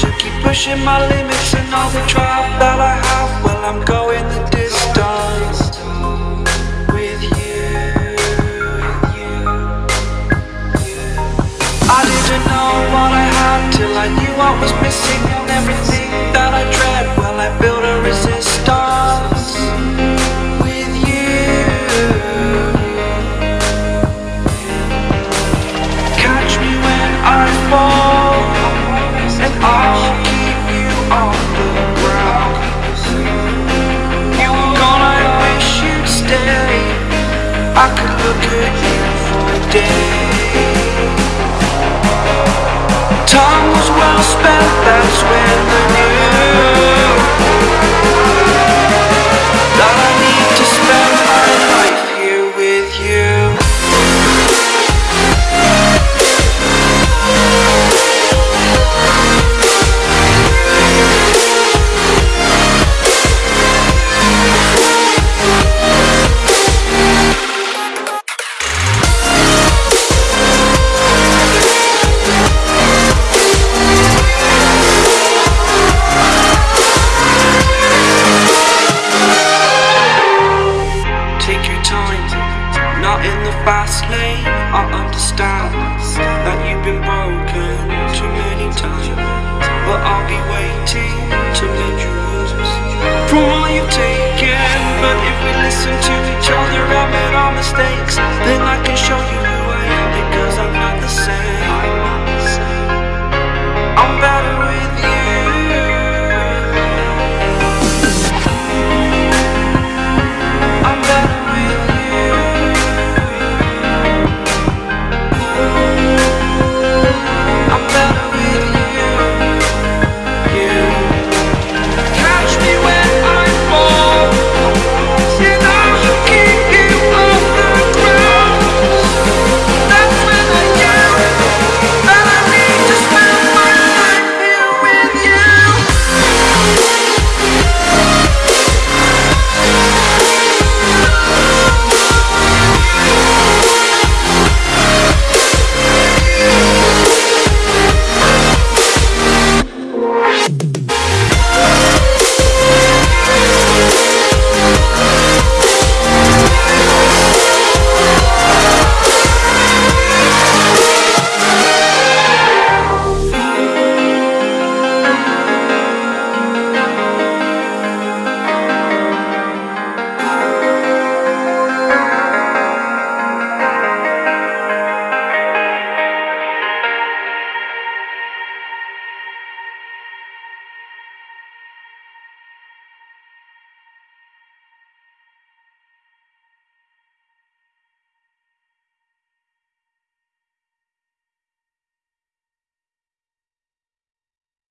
to keep pushing my limits and all the drive that I have. Well, I'm going the distance with you. I didn't know what I had till I knew what was missing and everything that I dread. I could look at you for days. Time was well spent, that's when I in the fast lane. I understand that you've been broken too many times, but I'll be waiting to mend your wounds from all you've taken. But if we listen to each other, admit our mistakes,